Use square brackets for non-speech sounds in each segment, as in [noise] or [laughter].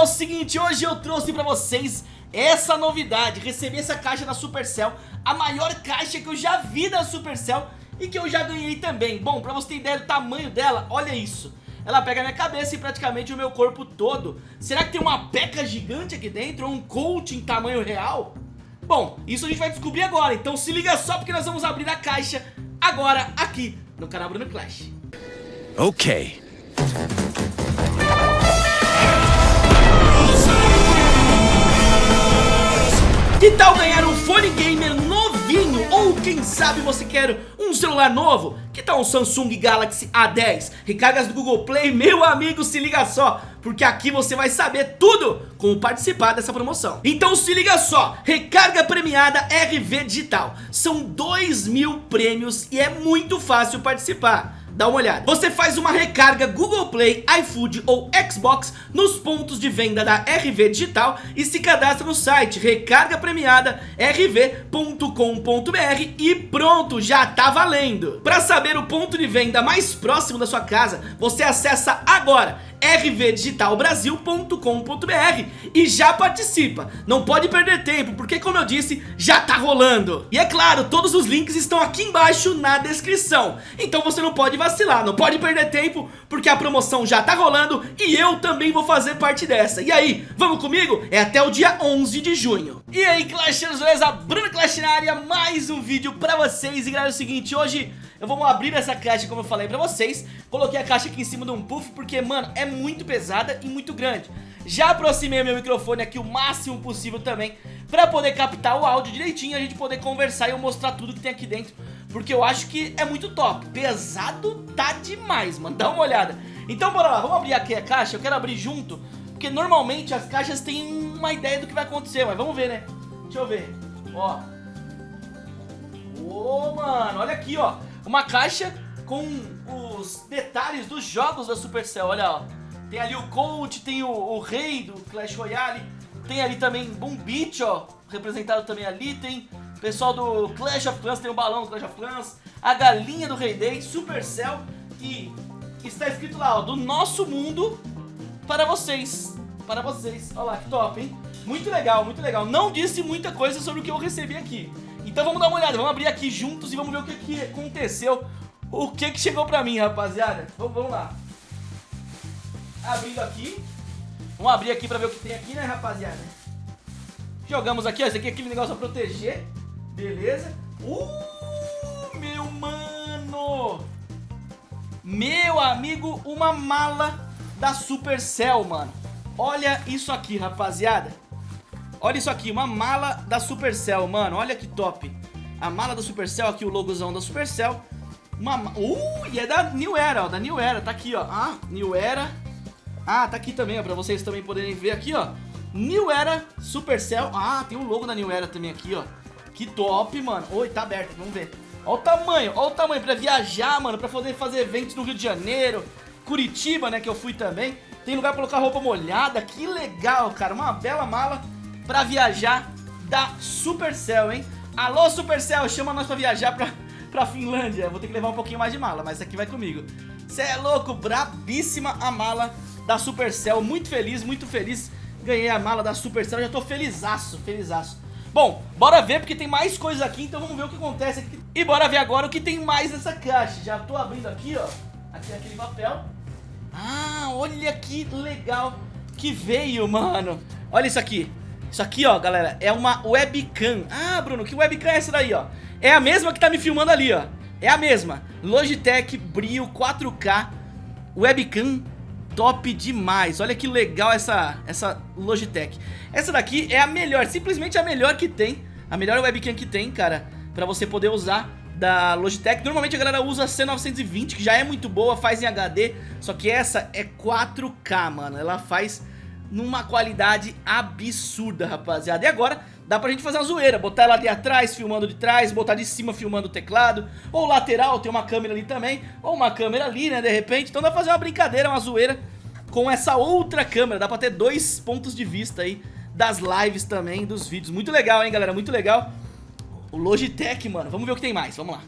é o seguinte, hoje eu trouxe pra vocês essa novidade Recebi essa caixa da Supercell, a maior caixa que eu já vi da Supercell E que eu já ganhei também Bom, pra você ter ideia do tamanho dela, olha isso ela pega minha cabeça e praticamente o meu corpo todo Será que tem uma peca gigante aqui dentro? Ou um coach em tamanho real? Bom, isso a gente vai descobrir agora Então se liga só porque nós vamos abrir a caixa Agora aqui no canal Bruno Clash Ok Que tal ganhar um fone gamer novinho? Ou quem sabe você quer um celular novo? Que tal um Samsung Galaxy A10? Recargas do Google Play? Meu amigo, se liga só, porque aqui você vai saber tudo como participar dessa promoção. Então se liga só, recarga premiada RV Digital. São 2 mil prêmios e é muito fácil participar dá uma olhada. Você faz uma recarga Google Play, iFood ou Xbox nos pontos de venda da RV Digital e se cadastra no site recarga premiada rv.com.br e pronto, já tá valendo. Para saber o ponto de venda mais próximo da sua casa, você acessa agora rvdigitalbrasil.com.br e já participa. Não pode perder tempo, porque como eu disse, já tá rolando. E é claro, todos os links estão aqui embaixo na descrição. Então você não pode vacilar, não pode perder tempo, porque a promoção já tá rolando e eu também vou fazer parte dessa. E aí, vamos comigo? É até o dia 11 de junho. E aí, Clashers, beleza? Bruno Clash na área, mais um vídeo pra vocês. E galera, é o seguinte, hoje... Eu vou abrir essa caixa como eu falei pra vocês. Coloquei a caixa aqui em cima de um puff porque, mano, é muito pesada e muito grande. Já aproximei meu microfone aqui o máximo possível também Pra poder captar o áudio direitinho a gente poder conversar e eu mostrar tudo que tem aqui dentro. Porque eu acho que é muito top. Pesado tá demais, mano, dá uma olhada. Então bora lá, vamos abrir aqui a caixa. Eu quero abrir junto Porque normalmente as caixas têm uma ideia do que vai acontecer Mas vamos ver, né? Deixa eu ver. Ó. Ô, mano, olha aqui, ó uma caixa com os detalhes dos jogos da Supercell, olha ó. Tem ali o Colt, tem o, o rei do Clash Royale, tem ali também Boom Beach, ó, representado também ali, tem pessoal do Clash of Clans, tem o balão do Clash of Clans, a galinha do Rei Day, Supercell e está escrito lá, ó, do nosso mundo para vocês, para vocês. Olha lá, que top, hein? Muito legal, muito legal. Não disse muita coisa sobre o que eu recebi aqui. Então vamos dar uma olhada, vamos abrir aqui juntos e vamos ver o que, que aconteceu. O que que chegou pra mim, rapaziada? Vamos, vamos lá. Abrindo aqui. Vamos abrir aqui pra ver o que tem aqui, né, rapaziada? Jogamos aqui, ó, esse aqui é aquele negócio pra proteger. Beleza. Uh, meu mano. Meu amigo, uma mala da Supercell, mano. Olha isso aqui, rapaziada Olha isso aqui, uma mala da Supercell, mano. Olha que top. A mala da Supercell, aqui o logozão da Supercell. Uma... Uh, e é da New Era, ó. Da New Era, tá aqui, ó. Ah, New Era. Ah, tá aqui também, ó. Pra vocês também poderem ver aqui, ó. New Era Supercell. Ah, tem o logo da New Era também aqui, ó. Que top, mano. Oi, tá aberto, vamos ver. Olha o tamanho, olha o tamanho pra viajar, mano. Pra poder fazer eventos no Rio de Janeiro. Curitiba, né, que eu fui também. Tem lugar pra colocar roupa molhada. Que legal, cara. Uma bela mala pra viajar da Supercell, hein? Alô, Supercell, chama nós pra viajar pra, pra Finlândia. Vou ter que levar um pouquinho mais de mala, mas aqui vai comigo. Cê é louco, brabíssima a mala da Supercell. Muito feliz, muito feliz. Ganhei a mala da Supercell, já tô felizaço, felizaço. Bom, bora ver porque tem mais coisas aqui, então vamos ver o que acontece aqui. E bora ver agora o que tem mais nessa caixa. Já tô abrindo aqui, ó. Aqui é aquele papel. Ah, olha que legal que veio, mano. Olha isso aqui. Isso aqui, ó, galera, é uma webcam. Ah, Bruno, que webcam é essa daí, ó? É a mesma que tá me filmando ali, ó. É a mesma. Logitech Brio 4K Webcam top demais. Olha que legal essa, essa Logitech. Essa daqui é a melhor, simplesmente a melhor que tem A melhor webcam que tem, cara Pra você poder usar da Logitech. Normalmente a galera usa a C920, que já é muito boa, faz em HD Só que essa é 4K, mano. Ela faz numa qualidade absurda, rapaziada. E agora dá pra gente fazer uma zoeira, botar ela de atrás filmando de trás, botar de cima filmando o teclado, ou lateral, tem uma câmera ali também, ou uma câmera ali, né, de repente. Então dá pra fazer uma brincadeira, uma zoeira com essa outra câmera, dá pra ter dois pontos de vista aí das lives também, dos vídeos. Muito legal, hein, galera, muito legal. O Logitech, mano, vamos ver o que tem mais, vamos lá.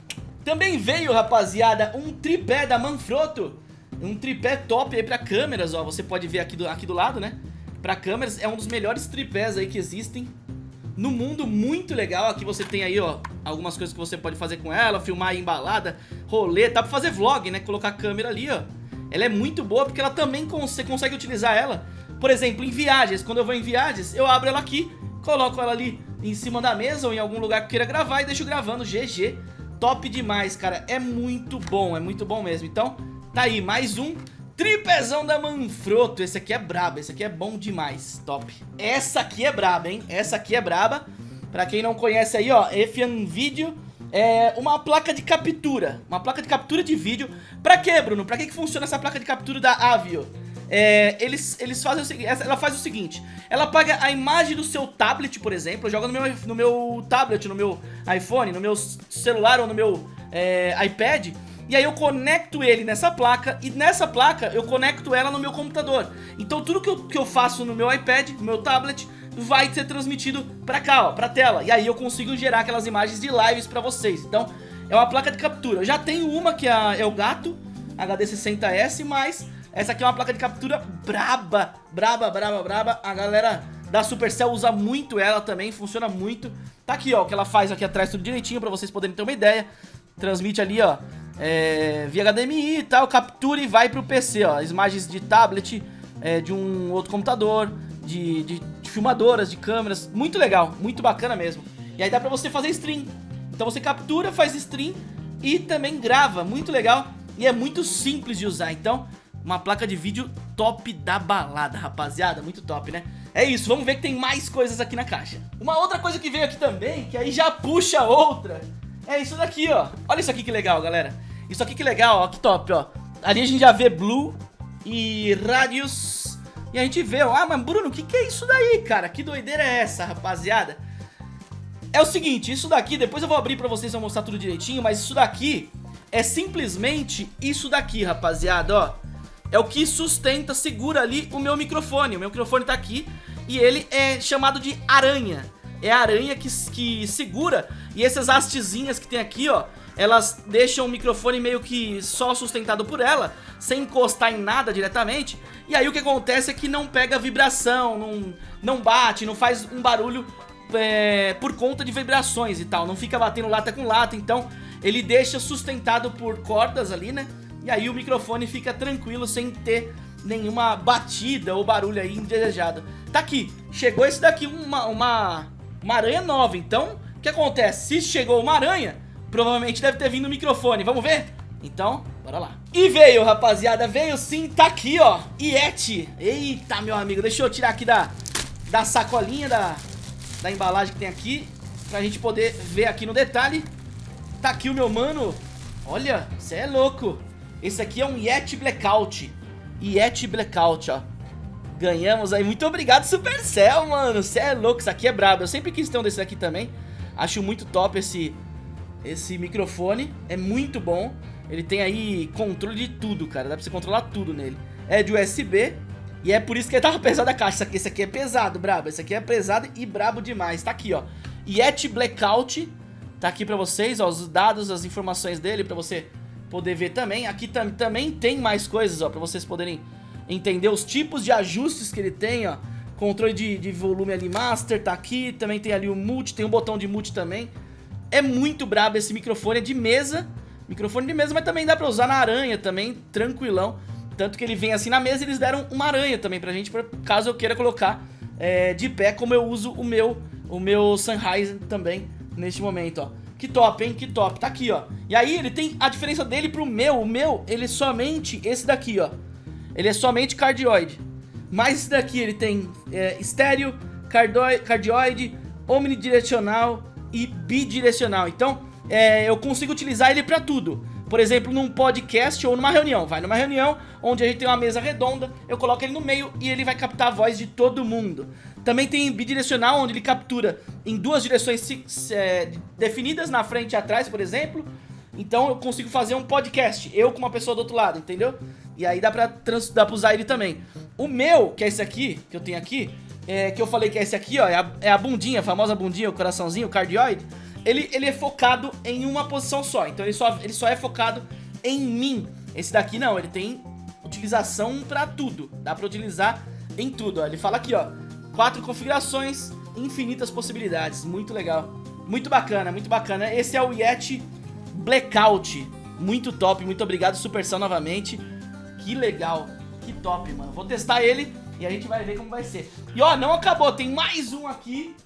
Também veio, rapaziada, um tripé da Manfrotto, um tripé top aí pra câmeras, ó, você pode ver aqui do, aqui do lado, né? Pra câmeras, é um dos melhores tripés aí que existem no mundo, muito legal. Aqui você tem aí, ó, algumas coisas que você pode fazer com ela, filmar embalada, rolê, dá pra fazer vlog, né, colocar a câmera ali, ó. Ela é muito boa porque ela também você consegue utilizar ela, por exemplo, em viagens. Quando eu vou em viagens, eu abro ela aqui, coloco ela ali em cima da mesa ou em algum lugar que eu queira gravar e deixo gravando, GG. Top demais, cara, é muito bom, é muito bom mesmo. Então, tá aí, mais um Tripezão da Manfrotto, esse aqui é brabo, esse aqui é bom demais, top. Essa aqui é braba, hein, essa aqui é braba. Pra quem não conhece aí, ó, Efian Video é uma placa de captura, uma placa de captura de vídeo. Pra quê, Bruno? Pra que, que funciona essa placa de captura da Avio? É, eles, eles fazem o seguinte, ela faz o seguinte, ela pega a imagem do seu tablet, por exemplo, joga no meu, no meu tablet, no meu iPhone, no meu celular ou no meu é, iPad e aí eu conecto ele nessa placa e nessa placa eu conecto ela no meu computador. Então tudo que eu, que eu faço no meu iPad, no meu tablet, vai ser transmitido pra cá, ó, pra tela. E aí eu consigo gerar aquelas imagens de lives pra vocês. Então é uma placa de captura. Eu já tenho uma que é, é o Gato HD60S, mas essa aqui é uma placa de captura braba, braba, braba, braba. A galera da Supercell usa muito ela também, funciona muito. Tá aqui, ó, o que ela faz aqui atrás tudo direitinho pra vocês poderem ter uma ideia. Transmite ali, ó, é, via HDMI e tal, captura e vai pro PC, ó. As imagens de tablet, é, de um outro computador, de, de, de, filmadoras, de câmeras. Muito legal, muito bacana mesmo. E aí dá pra você fazer stream. Então você captura, faz stream e também grava. Muito legal e é muito simples de usar. Então, uma placa de vídeo top da balada, rapaziada. Muito top, né? É isso, vamos ver que tem mais coisas aqui na caixa. Uma outra coisa que veio aqui também, que aí já puxa outra é isso daqui, ó. Olha isso aqui que legal, galera. Isso aqui que legal, ó. Que top, ó. Ali a gente já vê Blue e Radius. E a gente vê, ó. Ah, mas Bruno, o que, que é isso daí, cara? Que doideira é essa, rapaziada? É o seguinte, isso daqui, depois eu vou abrir pra vocês, vou mostrar tudo direitinho, mas isso daqui é simplesmente isso daqui, rapaziada, ó. É o que sustenta, segura ali o meu microfone. O meu microfone tá aqui e ele é chamado de aranha é a aranha que, que segura e essas hastezinhas que tem aqui, ó, elas deixam o microfone meio que só sustentado por ela, sem encostar em nada diretamente, e aí o que acontece é que não pega vibração, não, não bate, não faz um barulho é, por conta de vibrações e tal, não fica batendo lata com lata, então ele deixa sustentado por cordas ali, né, e aí o microfone fica tranquilo sem ter nenhuma batida ou barulho aí indesejado. Tá aqui, chegou esse daqui, uma, uma uma aranha nova. Então, o que acontece? Se chegou uma aranha, provavelmente deve ter vindo o microfone. Vamos ver? Então, bora lá. E veio, rapaziada. Veio sim, tá aqui, ó. Yeti. Eita, meu amigo. Deixa eu tirar aqui da, da sacolinha, da, da embalagem que tem aqui. Pra gente poder ver aqui no detalhe. Tá aqui o meu mano. Olha, você é louco. Esse aqui é um Yeti Blackout. Yeti Blackout, ó. Ganhamos aí. Muito obrigado, Supercell, mano. Você é louco, isso aqui é brabo. Eu sempre quis ter um desse aqui também. Acho muito top esse, esse microfone. É muito bom. Ele tem aí controle de tudo, cara. Dá pra você controlar tudo nele. É de USB. E é por isso que ele tava [laughs] pesado a caixa. Esse aqui é pesado, brabo. Esse aqui é pesado e brabo demais. Tá aqui, ó. Yeti Blackout. Tá aqui pra vocês, ó. Os dados, as informações dele pra você poder ver também. Aqui tam também tem mais coisas, ó. Pra vocês poderem entender os tipos de ajustes que ele tem, ó. Controle de, de volume ali master, tá aqui, também tem ali o multi, tem um botão de multi também. É muito brabo esse microfone, é de mesa, microfone de mesa, mas também dá pra usar na aranha também, tranquilão. Tanto que ele vem assim na mesa eles deram uma aranha também pra gente, pra, caso eu queira colocar é, de pé, como eu uso o meu, o meu Sennheiser também neste momento, ó. Que top, hein? Que top. Tá aqui, ó. E aí ele tem a diferença dele pro meu. O meu, ele é somente esse daqui, ó. Ele é somente cardioide. Mas esse daqui ele tem é, estéreo, cardioide, omnidirecional e bidirecional. Então é, eu consigo utilizar ele para tudo. Por exemplo, num podcast ou numa reunião. Vai numa reunião onde a gente tem uma mesa redonda, eu coloco ele no meio e ele vai captar a voz de todo mundo. Também tem bidirecional, onde ele captura em duas direções é, definidas, na frente e atrás, por exemplo. Então eu consigo fazer um podcast, eu com uma pessoa do outro lado, entendeu? E aí dá pra, trans, dá pra usar ele também. O meu, que é esse aqui, que eu tenho aqui, é, que eu falei que é esse aqui, ó, é a, é a bundinha, a famosa bundinha, o coraçãozinho, o cardioide. Ele, ele é focado em uma posição só, então ele só, ele só é focado em mim. Esse daqui não, ele tem utilização pra tudo. Dá pra utilizar em tudo, ó. Ele fala aqui, ó, quatro configurações, infinitas possibilidades, muito legal. Muito bacana, muito bacana. Esse é o Yeti Blackout, muito top, muito obrigado Supercell novamente. Que legal, que top, mano. Vou testar ele e a gente vai ver como vai ser. E ó, não acabou, tem mais um aqui.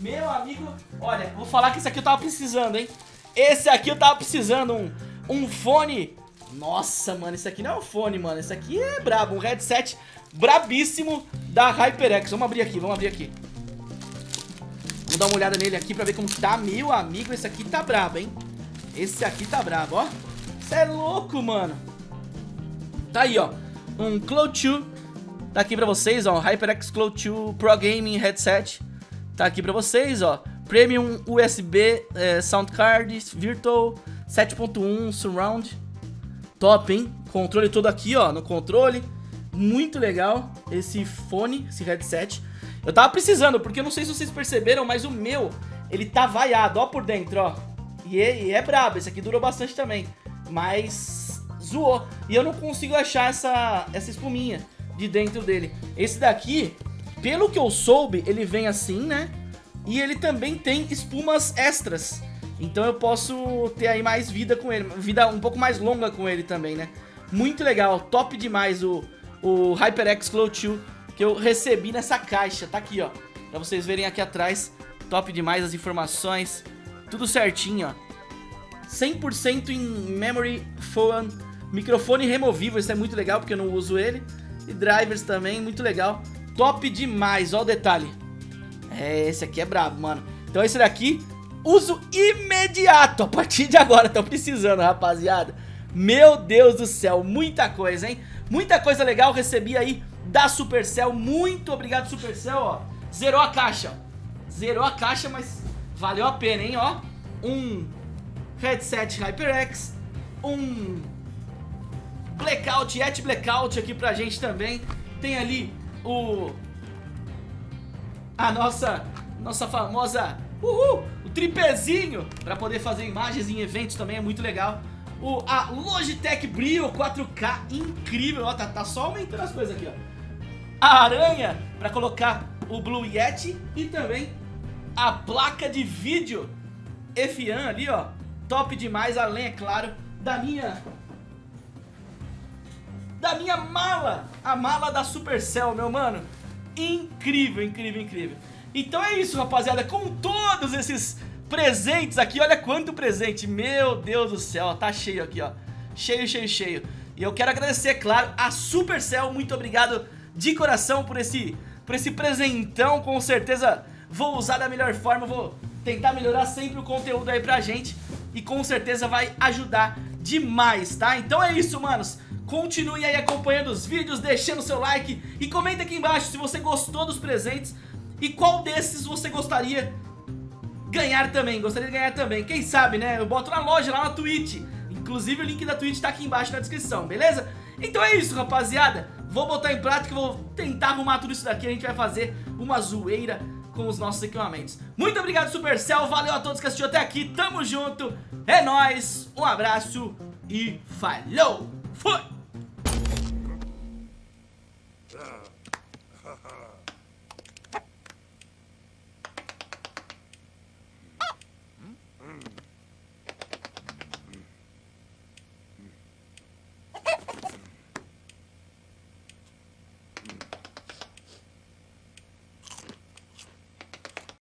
Meu amigo, olha, vou falar que esse aqui eu tava precisando, hein. Esse aqui eu tava precisando, um, um fone nossa, mano, esse aqui não é um fone, mano. Esse aqui é brabo, um headset brabíssimo da HyperX. Vamos abrir aqui, vamos abrir aqui. Vamos dar uma olhada nele aqui pra ver como tá. Meu amigo, esse aqui tá brabo, hein? Esse aqui tá brabo, ó. Você é louco, mano. Tá aí, ó. Um Cloud 2. Tá aqui pra vocês, ó. HyperX Cloud 2 Pro Gaming Headset. Tá aqui pra vocês, ó. Premium USB é, Sound Card Virtual 7.1 Surround Top, hein? Controle todo aqui, ó, no controle. Muito legal esse fone, esse headset. Eu tava precisando, porque eu não sei se vocês perceberam, mas o meu, ele tá vaiado, ó, por dentro, ó. E é, e é brabo, esse aqui durou bastante também. Mas zoou. E eu não consigo achar essa, essa espuminha de dentro dele. Esse daqui, pelo que eu soube, ele vem assim, né? E ele também tem espumas extras. Então eu posso ter aí mais vida com ele, vida um pouco mais longa com ele também, né? Muito legal, top demais o, o HyperX Cloud 2 que eu recebi nessa caixa, tá aqui, ó. Pra vocês verem aqui atrás, top demais as informações, tudo certinho, ó. 100% em memory foam, microfone removível, isso é muito legal porque eu não uso ele. E drivers também, muito legal. Top demais, ó o detalhe. É, esse aqui é brabo, mano. Então esse daqui uso imediato a partir de agora. Tô precisando, rapaziada. Meu Deus do céu, muita coisa, hein? Muita coisa legal recebi aí da Supercell. Muito obrigado, Supercell, ó. Zerou a caixa. Zerou a caixa, mas valeu a pena, hein, ó. Um headset HyperX, um Blackout, Yet Blackout aqui pra gente também. Tem ali o... A nossa, nossa famosa Uhul! O tripézinho para poder fazer imagens em eventos também é muito legal. O, a Logitech Brio 4K, incrível, ó, tá, tá só aumentando as coisas aqui, ó. A aranha para colocar o Blue Yeti e também a placa de vídeo F1 ali, ó. Top demais, além, é claro, da minha... Da minha mala, a mala da Supercell, meu mano. Incrível, incrível, incrível. Então é isso, rapaziada, com todos esses presentes aqui, olha quanto presente, meu Deus do céu, tá cheio aqui, ó, cheio, cheio, cheio. E eu quero agradecer, claro, a Supercell, muito obrigado de coração por esse, por esse presentão, com certeza vou usar da melhor forma, vou tentar melhorar sempre o conteúdo aí pra gente e com certeza vai ajudar demais, tá? Então é isso, manos. Continue aí acompanhando os vídeos, deixando seu like e comenta aqui embaixo se você gostou dos presentes e qual desses você gostaria ganhar também? Gostaria de ganhar também? Quem sabe, né? Eu boto na loja, lá na Twitch. Inclusive o link da Twitch tá aqui embaixo na descrição, beleza? Então é isso, rapaziada. Vou botar em prática, vou tentar arrumar tudo isso daqui. A gente vai fazer uma zoeira com os nossos equipamentos. Muito obrigado, Supercell. Valeu a todos que assistiu até aqui. Tamo junto. É nóis. Um abraço e falou. Fui!